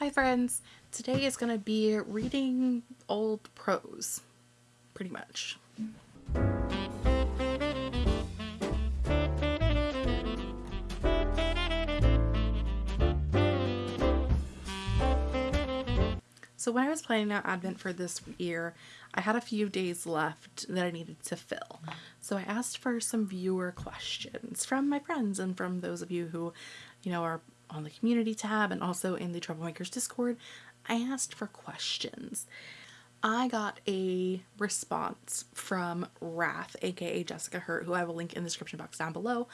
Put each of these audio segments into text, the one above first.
Hi friends, today is going to be reading old prose, pretty much. So when I was planning out Advent for this year, I had a few days left that I needed to fill. So I asked for some viewer questions from my friends and from those of you who, you know, are on the community tab and also in the Troublemakers Discord, I asked for questions. I got a response from Wrath, aka Jessica Hurt, who I will link in the description box down below.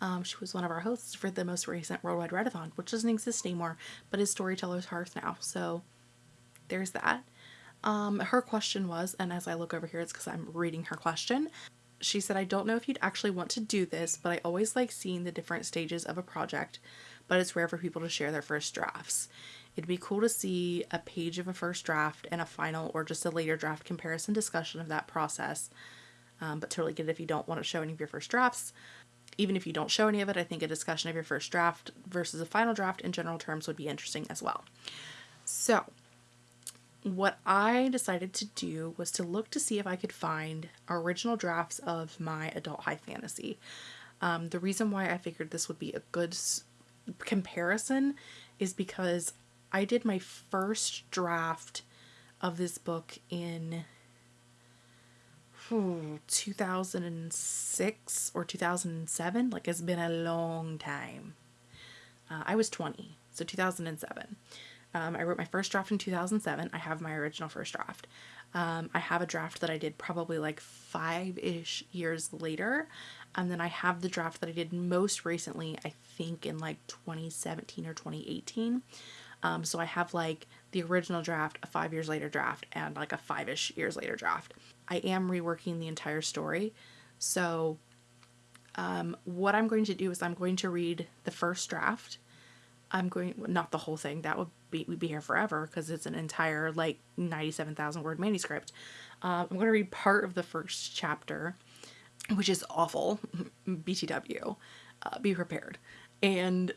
Um, she was one of our hosts for the most recent Worldwide Readathon, which doesn't exist anymore, but is Storyteller's Hearth now. So there's that. Um, her question was, and as I look over here, it's because I'm reading her question. She said, I don't know if you'd actually want to do this, but I always like seeing the different stages of a project but it's rare for people to share their first drafts. It'd be cool to see a page of a first draft and a final or just a later draft comparison discussion of that process. Um, but totally get it if you don't want to show any of your first drafts. Even if you don't show any of it, I think a discussion of your first draft versus a final draft in general terms would be interesting as well. So, what I decided to do was to look to see if I could find original drafts of my adult high fantasy. Um, the reason why I figured this would be a good comparison is because I did my first draft of this book in 2006 or 2007. Like it's been a long time. Uh, I was 20, so 2007. Um, I wrote my first draft in 2007. I have my original first draft. Um, I have a draft that I did probably like five ish years later. And then I have the draft that I did most recently, I think in like 2017 or 2018. Um, so I have like the original draft, a five years later draft, and like a five ish years later draft. I am reworking the entire story. So um, what I'm going to do is I'm going to read the first draft. I'm going, not the whole thing, that would be, we'd be here forever because it's an entire like 97,000 word manuscript. Uh, I'm going to read part of the first chapter which is awful. BTW. Uh, be prepared. And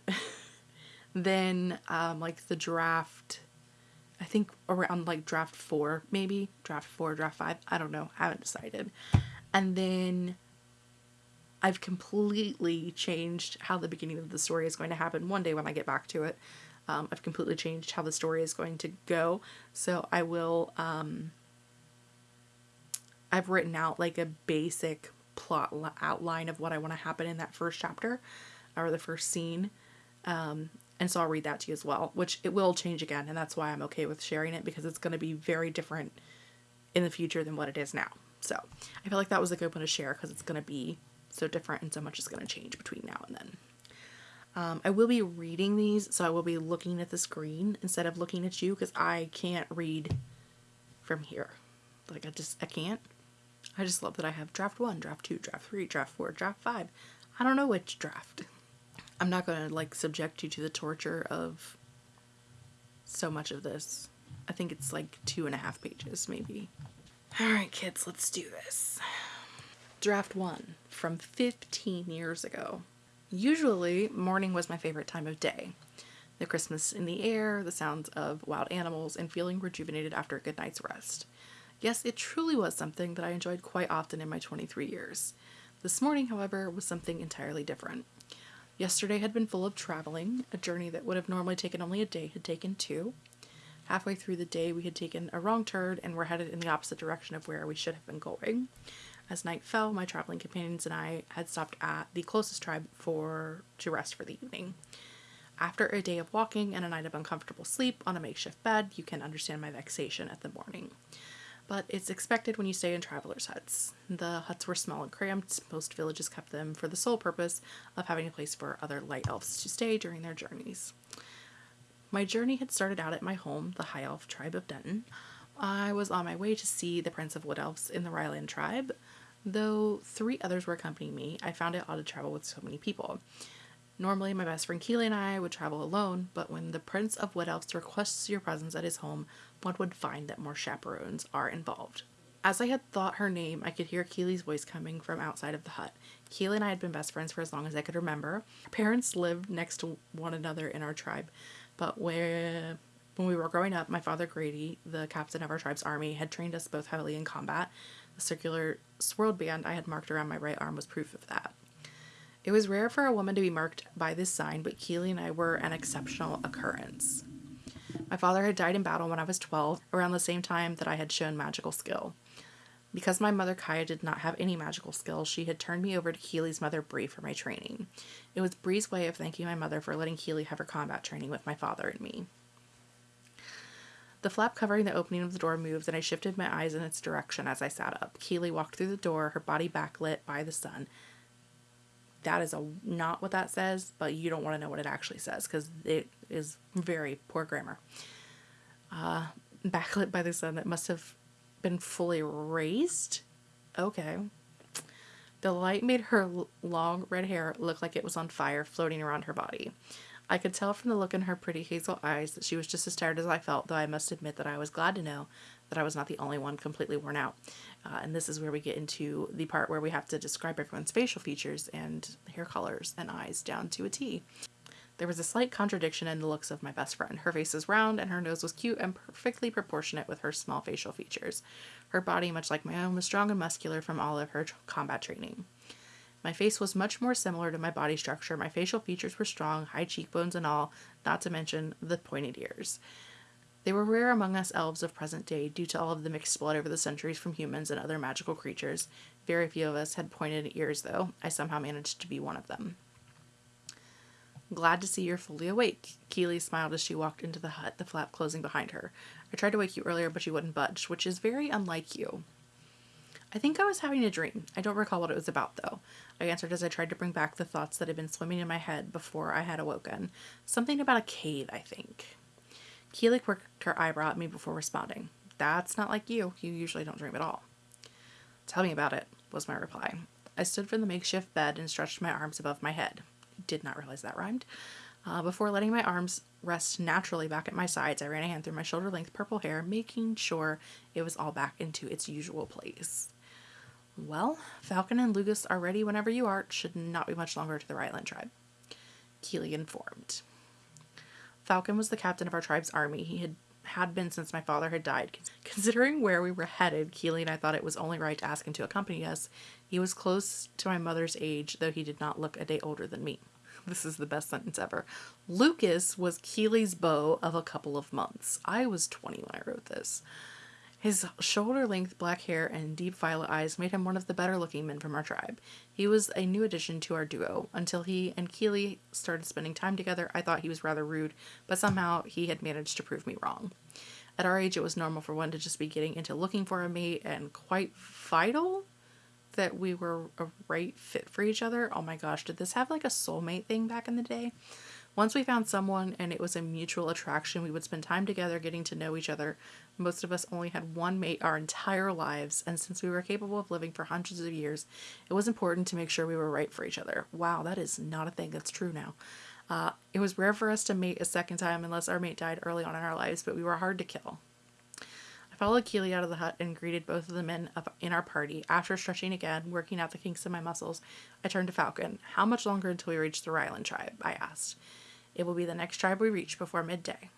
then, um, like the draft, I think around like draft four, maybe draft four, draft five. I don't know. I haven't decided. And then I've completely changed how the beginning of the story is going to happen one day when I get back to it. Um, I've completely changed how the story is going to go. So I will, um, I've written out like a basic plot outline of what I want to happen in that first chapter or the first scene. Um, and so I'll read that to you as well, which it will change again. And that's why I'm okay with sharing it because it's going to be very different in the future than what it is now. So I feel like that was a good one to share because it's going to be so different and so much is going to change between now and then. Um, I will be reading these, so I will be looking at the screen instead of looking at you because I can't read from here. Like I just, I can't. I just love that I have draft one, draft two, draft three, draft four, draft five. I don't know which draft. I'm not going to like subject you to the torture of so much of this. I think it's like two and a half pages, maybe. All right, kids, let's do this. Draft one from 15 years ago. Usually, morning was my favorite time of day. The Christmas in the air, the sounds of wild animals, and feeling rejuvenated after a good night's rest. Yes, it truly was something that I enjoyed quite often in my 23 years. This morning, however, was something entirely different. Yesterday had been full of traveling, a journey that would have normally taken only a day had taken two. Halfway through the day, we had taken a wrong turn and were headed in the opposite direction of where we should have been going. As night fell, my traveling companions and I had stopped at the closest tribe for to rest for the evening. After a day of walking and a night of uncomfortable sleep on a makeshift bed, you can understand my vexation at the morning but it's expected when you stay in travelers' huts. The huts were small and cramped. Most villages kept them for the sole purpose of having a place for other light elves to stay during their journeys. My journey had started out at my home, the High Elf tribe of Denton. I was on my way to see the Prince of Wood Elves in the Ryland tribe. Though three others were accompanying me, I found it odd to travel with so many people. Normally, my best friend Keely and I would travel alone, but when the Prince of Wood Elves requests your presence at his home, one would find that more chaperones are involved. As I had thought her name, I could hear Keely's voice coming from outside of the hut. Keely and I had been best friends for as long as I could remember. Our parents lived next to one another in our tribe, but where When we were growing up, my father Grady, the captain of our tribe's army, had trained us both heavily in combat. Circular swirled band I had marked around my right arm was proof of that. It was rare for a woman to be marked by this sign, but Keely and I were an exceptional occurrence. My father had died in battle when I was 12, around the same time that I had shown magical skill. Because my mother Kaya did not have any magical skills, she had turned me over to Keely's mother Bree for my training. It was Bree's way of thanking my mother for letting Keely have her combat training with my father and me. The flap covering the opening of the door moved, and I shifted my eyes in its direction as I sat up. Keely walked through the door, her body backlit by the sun. That is a not what that says, but you don't want to know what it actually says because it is very poor grammar. Uh, backlit by the sun that must have been fully raised. Okay. The light made her long red hair look like it was on fire, floating around her body. I could tell from the look in her pretty hazel eyes that she was just as tired as I felt, though I must admit that I was glad to know that I was not the only one completely worn out. Uh, and this is where we get into the part where we have to describe everyone's facial features and hair colors and eyes down to a T. There was a slight contradiction in the looks of my best friend. Her face is round and her nose was cute and perfectly proportionate with her small facial features. Her body, much like my own, was strong and muscular from all of her combat training. My face was much more similar to my body structure. My facial features were strong, high cheekbones and all, not to mention the pointed ears. They were rare among us elves of present day due to all of the mixed blood over the centuries from humans and other magical creatures. Very few of us had pointed ears, though. I somehow managed to be one of them. Glad to see you're fully awake. Keely smiled as she walked into the hut, the flap closing behind her. I tried to wake you earlier, but you wouldn't budge, which is very unlike you. I think I was having a dream. I don't recall what it was about, though. I answered as I tried to bring back the thoughts that had been swimming in my head before I had awoken. Something about a cave, I think. Keely quirked her eyebrow at me before responding. That's not like you. You usually don't dream at all. Tell me about it, was my reply. I stood from the makeshift bed and stretched my arms above my head did not realize that rhymed. Uh, before letting my arms rest naturally back at my sides, I ran a hand through my shoulder length purple hair, making sure it was all back into its usual place. Well, Falcon and Lucas are ready whenever you are. It should not be much longer to the Ryland tribe. Keely informed. Falcon was the captain of our tribe's army. He had had been since my father had died. Considering where we were headed, Keely and I thought it was only right to ask him to accompany us. He was close to my mother's age, though he did not look a day older than me. This is the best sentence ever. Lucas was Keely's beau of a couple of months. I was 20 when I wrote this. His shoulder length black hair and deep violet eyes made him one of the better looking men from our tribe. He was a new addition to our duo. Until he and Keely started spending time together, I thought he was rather rude, but somehow he had managed to prove me wrong. At our age, it was normal for one to just be getting into looking for a mate and quite vital that we were a right fit for each other. Oh my gosh, did this have like a soulmate thing back in the day? Once we found someone and it was a mutual attraction, we would spend time together getting to know each other. Most of us only had one mate our entire lives, and since we were capable of living for hundreds of years, it was important to make sure we were right for each other. Wow, that is not a thing that's true now. Uh, it was rare for us to mate a second time unless our mate died early on in our lives, but we were hard to kill I followed Keely out of the hut and greeted both of the men in our party. After stretching again, working out the kinks in my muscles, I turned to Falcon. How much longer until we reach the Ryland tribe? I asked. It will be the next tribe we reach before midday.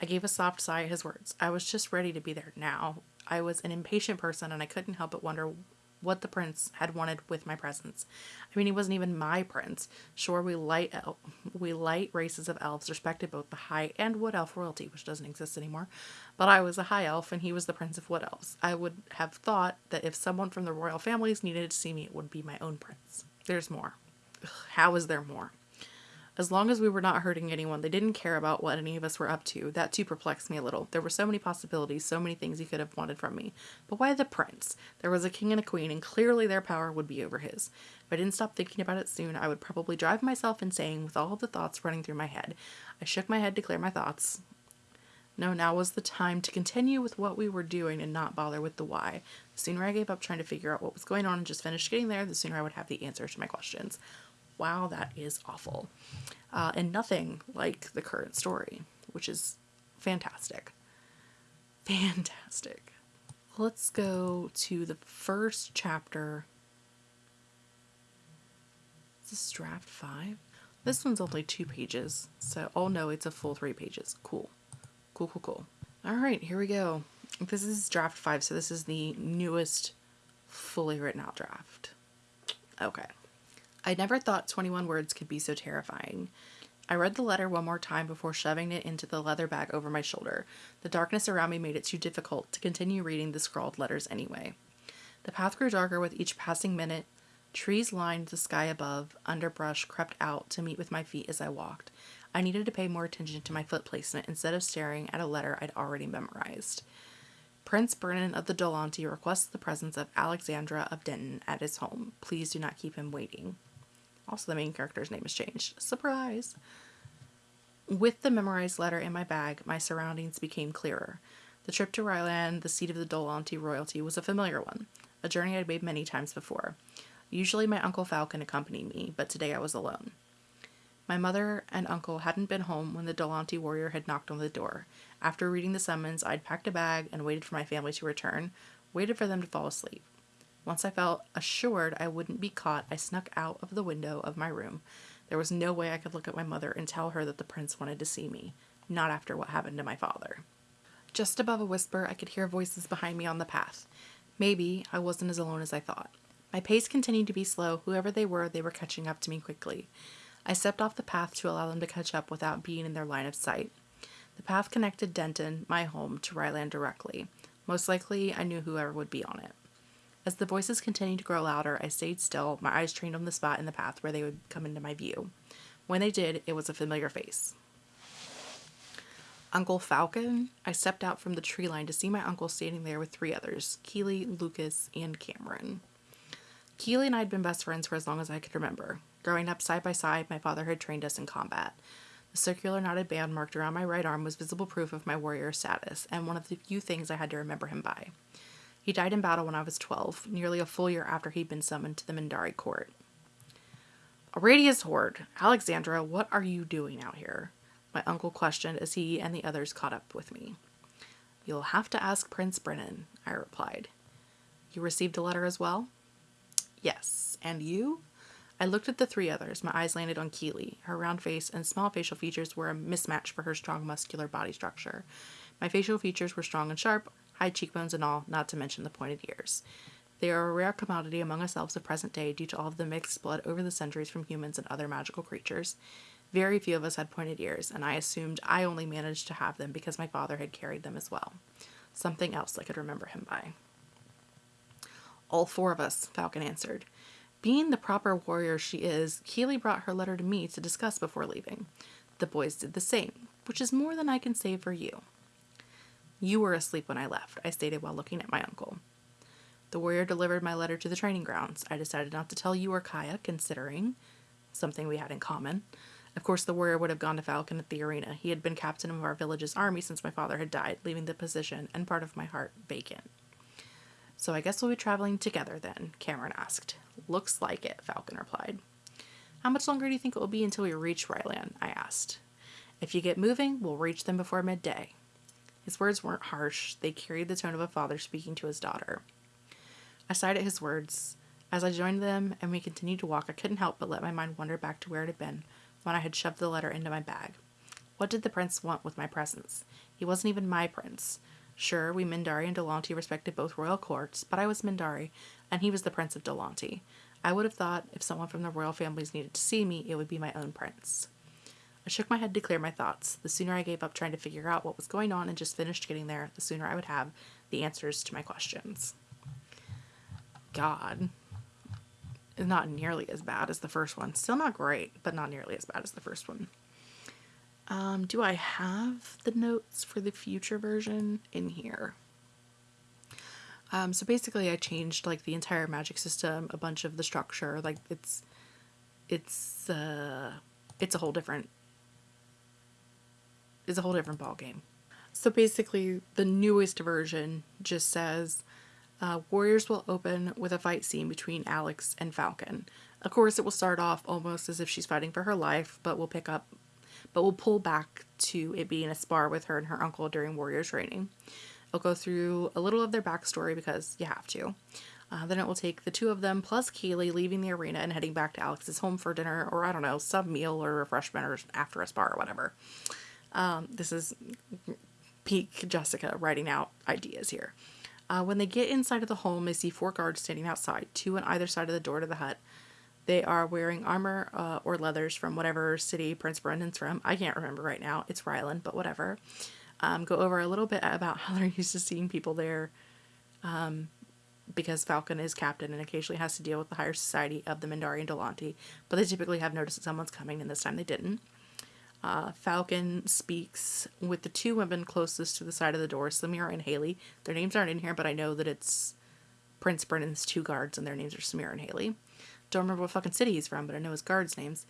I gave a soft sigh at his words. I was just ready to be there now. I was an impatient person and I couldn't help but wonder what the prince had wanted with my presence. I mean, he wasn't even my prince. Sure, we light el- we light races of elves respected both the high and wood elf royalty, which doesn't exist anymore. But I was a high elf and he was the prince of wood elves. I would have thought that if someone from the royal families needed to see me, it would be my own prince. There's more. Ugh, how is there more? As long as we were not hurting anyone, they didn't care about what any of us were up to. That too perplexed me a little. There were so many possibilities, so many things he could have wanted from me. But why the prince? There was a king and a queen, and clearly their power would be over his. If I didn't stop thinking about it soon, I would probably drive myself insane with all the thoughts running through my head. I shook my head to clear my thoughts. No, now was the time to continue with what we were doing and not bother with the why. The sooner I gave up trying to figure out what was going on and just finished getting there, the sooner I would have the answer to my questions wow, that is awful. Uh, and nothing like the current story, which is fantastic. Fantastic. Let's go to the first chapter. Is this draft five? This one's only two pages, so oh no, it's a full three pages. Cool. Cool, cool, cool. All right, here we go. This is draft five, so this is the newest fully written out draft. Okay. I never thought 21 words could be so terrifying. I read the letter one more time before shoving it into the leather bag over my shoulder. The darkness around me made it too difficult to continue reading the scrawled letters anyway. The path grew darker with each passing minute. Trees lined the sky above, underbrush crept out to meet with my feet as I walked. I needed to pay more attention to my foot placement instead of staring at a letter I'd already memorized. Prince Brennan of the Dolaunty requests the presence of Alexandra of Denton at his home. Please do not keep him waiting. Also, the main character's name has changed. Surprise! With the memorized letter in my bag, my surroundings became clearer. The trip to Ryland, the seat of the Dolaunty royalty, was a familiar one, a journey I'd made many times before. Usually my Uncle Falcon accompanied me, but today I was alone. My mother and uncle hadn't been home when the Dolaunty warrior had knocked on the door. After reading the summons, I'd packed a bag and waited for my family to return, waited for them to fall asleep. Once I felt assured I wouldn't be caught, I snuck out of the window of my room. There was no way I could look at my mother and tell her that the prince wanted to see me, not after what happened to my father. Just above a whisper, I could hear voices behind me on the path. Maybe I wasn't as alone as I thought. My pace continued to be slow. Whoever they were, they were catching up to me quickly. I stepped off the path to allow them to catch up without being in their line of sight. The path connected Denton, my home, to Ryland directly. Most likely, I knew whoever would be on it. As the voices continued to grow louder, I stayed still, my eyes trained on the spot in the path where they would come into my view. When they did, it was a familiar face. Uncle Falcon? I stepped out from the tree line to see my uncle standing there with three others Keeley, Lucas, and Cameron. Keeley and I had been best friends for as long as I could remember. Growing up side by side, my father had trained us in combat. The circular knotted band marked around my right arm was visible proof of my warrior status, and one of the few things I had to remember him by. He died in battle when I was 12, nearly a full year after he'd been summoned to the Mindarie court. Aradia's horde. Alexandra, what are you doing out here? My uncle questioned as he and the others caught up with me. You'll have to ask Prince Brennan, I replied. You received a letter as well? Yes. And you? I looked at the three others. My eyes landed on Keeley. Her round face and small facial features were a mismatch for her strong muscular body structure. My facial features were strong and sharp, high cheekbones and all, not to mention the pointed ears. They are a rare commodity among us elves of present day due to all of the mixed blood over the centuries from humans and other magical creatures. Very few of us had pointed ears, and I assumed I only managed to have them because my father had carried them as well. Something else I could remember him by. All four of us, Falcon answered. Being the proper warrior she is, Keeley brought her letter to me to discuss before leaving. The boys did the same, which is more than I can say for you. You were asleep when I left, I stated while looking at my uncle. The warrior delivered my letter to the training grounds. I decided not to tell you or Kaya, considering something we had in common. Of course, the warrior would have gone to Falcon at the arena. He had been captain of our village's army since my father had died, leaving the position and part of my heart vacant. So I guess we'll be traveling together then, Cameron asked. Looks like it, Falcon replied. How much longer do you think it will be until we reach Ryland? I asked. If you get moving, we'll reach them before midday. His words weren't harsh, they carried the tone of a father speaking to his daughter. I sighed at his words. As I joined them and we continued to walk, I couldn't help but let my mind wander back to where it had been when I had shoved the letter into my bag. What did the prince want with my presence? He wasn't even my prince. Sure, we Mindarie and Dolaunty respected both royal courts, but I was Mindarie, and he was the Prince of Dolaunty. I would have thought if someone from the royal families needed to see me, it would be my own prince. I shook my head to clear my thoughts. The sooner I gave up trying to figure out what was going on and just finished getting there, the sooner I would have the answers to my questions. God. Not nearly as bad as the first one. Still not great, but not nearly as bad as the first one. Um, do I have the notes for the future version in here? Um, so basically I changed like the entire magic system, a bunch of the structure, like it's it's uh it's a whole different is a whole different ballgame. So basically, the newest version just says uh, Warriors will open with a fight scene between Alex and Falcon. Of course, it will start off almost as if she's fighting for her life, but we'll pick up, but we'll pull back to it being a spar with her and her uncle during Warrior training. I'll go through a little of their backstory because you have to. Uh, then it will take the two of them plus Keeley leaving the arena and heading back to Alex's home for dinner or I don't know, some meal or refreshment or after a spar or whatever. Um, this is peak Jessica writing out ideas here. Uh, when they get inside of the home, they see four guards standing outside, two on either side of the door to the hut. They are wearing armor uh, or leathers from whatever city Prince Brendan's from. I can't remember right now. It's Ryland, but whatever. Um, go over a little bit about how they're used to seeing people there um, because Falcon is captain and occasionally has to deal with the higher society of the Mindarie and Dolanti, but they typically have noticed that someone's coming, and this time they didn't. Uh, Falcon speaks with the two women closest to the side of the door, Samira and Haley. Their names aren't in here, but I know that it's Prince Brennan's two guards, and their names are Samira and Haley. Don't remember what fucking city he's from, but I know his guards' names.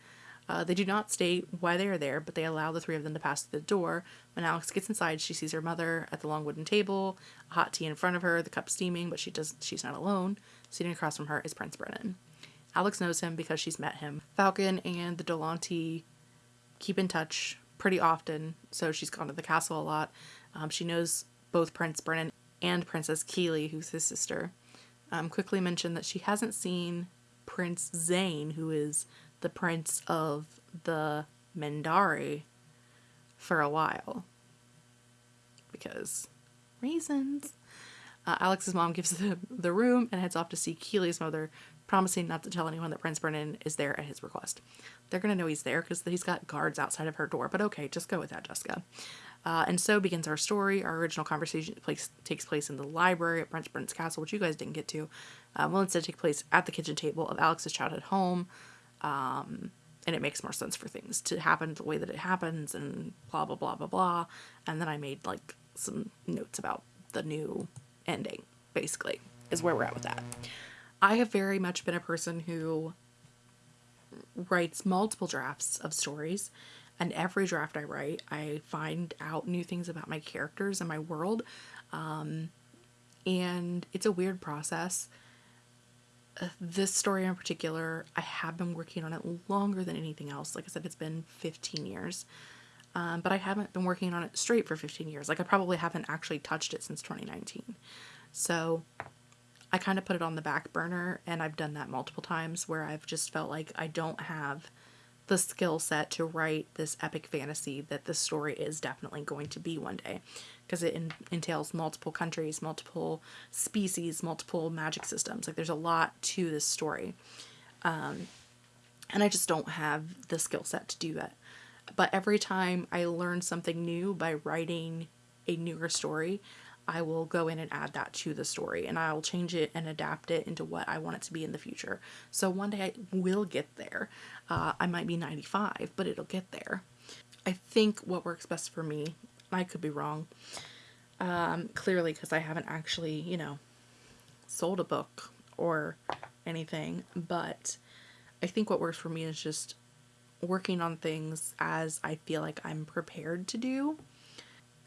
Uh, they do not state why they are there, but they allow the three of them to pass through the door. When Alex gets inside, she sees her mother at the long wooden table, a hot tea in front of her, the cup steaming, but she does she's not alone. Sitting across from her is Prince Brennan. Alex knows him because she's met him. Falcon and the Dolanti keep in touch pretty often, so she's gone to the castle a lot. Um, she knows both Prince Brennan and Princess Keeley, who's his sister. Um, quickly mentioned that she hasn't seen Prince Zane, who is the prince of the Mendari, for a while. Because reasons. Uh, Alex's mom gives the, the room and heads off to see Keeley's mother, promising not to tell anyone that Prince Brennan is there at his request. They're going to know he's there because he's got guards outside of her door, but okay, just go with that, Jessica. Uh, and so begins our story. Our original conversation place, takes place in the library at Prince Brennan's castle, which you guys didn't get to. Uh, will instead take place at the kitchen table of Alex's childhood home. Um, and it makes more sense for things to happen the way that it happens and blah, blah, blah, blah, blah. And then I made like some notes about the new ending, basically, is where we're at with that. I have very much been a person who writes multiple drafts of stories and every draft I write, I find out new things about my characters and my world. Um, and it's a weird process. Uh, this story in particular, I have been working on it longer than anything else. Like I said, it's been 15 years. Um, but I haven't been working on it straight for 15 years. Like I probably haven't actually touched it since 2019. So I kind of put it on the back burner and I've done that multiple times where I've just felt like I don't have the skill set to write this epic fantasy that the story is definitely going to be one day because it in, entails multiple countries, multiple species, multiple magic systems. Like there's a lot to this story. Um, and I just don't have the skill set to do that. But every time I learn something new by writing a newer story, I will go in and add that to the story and I'll change it and adapt it into what I want it to be in the future. So one day I will get there. Uh, I might be 95, but it'll get there. I think what works best for me, I could be wrong, um, clearly because I haven't actually, you know, sold a book or anything, but I think what works for me is just working on things as I feel like I'm prepared to do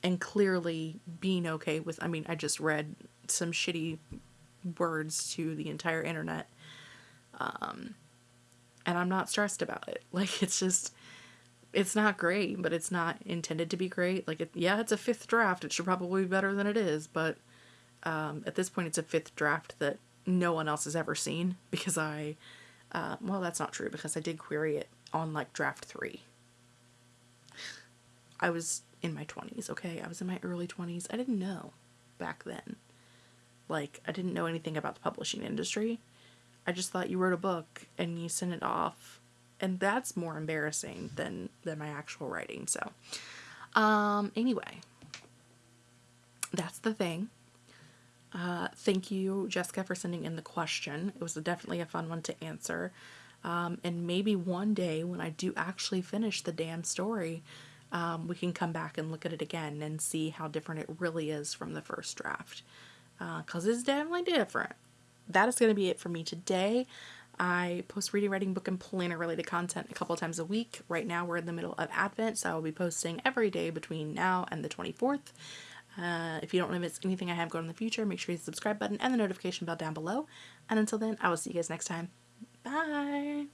and clearly being okay with I mean I just read some shitty words to the entire internet um and I'm not stressed about it. Like it's just it's not great but it's not intended to be great. Like it, yeah it's a fifth draft. It should probably be better than it is but um at this point it's a fifth draft that no one else has ever seen because I uh, well that's not true because I did query it on like draft 3 I was in my 20s, okay? I was in my early 20s. I didn't know back then. Like, I didn't know anything about the publishing industry. I just thought you wrote a book and you sent it off. And that's more embarrassing than than my actual writing. So, um anyway, that's the thing. Uh, thank you, Jessica, for sending in the question. It was definitely a fun one to answer. Um, and maybe one day when I do actually finish the damn story, um, we can come back and look at it again and see how different it really is from the first draft. Because uh, it's definitely different. That is going to be it for me today. I post reading, writing, book, and planner related content a couple times a week. Right now, we're in the middle of Advent, so I will be posting every day between now and the 24th. Uh, if you don't want to miss anything I have going in the future, make sure you hit the subscribe button and the notification bell down below. And until then, I will see you guys next time. Bye!